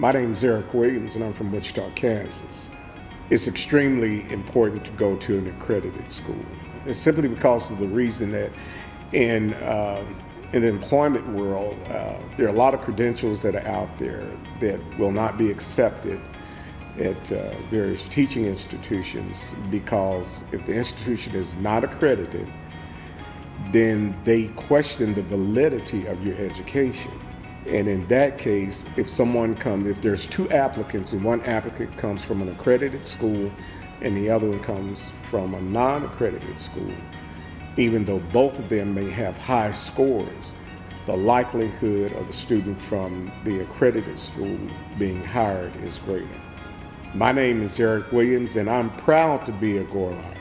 My name is Eric Williams and I'm from Wichita, Kansas. It's extremely important to go to an accredited school. It's simply because of the reason that in, uh, in the employment world, uh, there are a lot of credentials that are out there that will not be accepted at uh, various teaching institutions because if the institution is not accredited, then they question the validity of your education. And in that case, if someone comes, if there's two applicants and one applicant comes from an accredited school and the other one comes from a non-accredited school, even though both of them may have high scores, the likelihood of the student from the accredited school being hired is greater. My name is Eric Williams and I'm proud to be a Gorlok.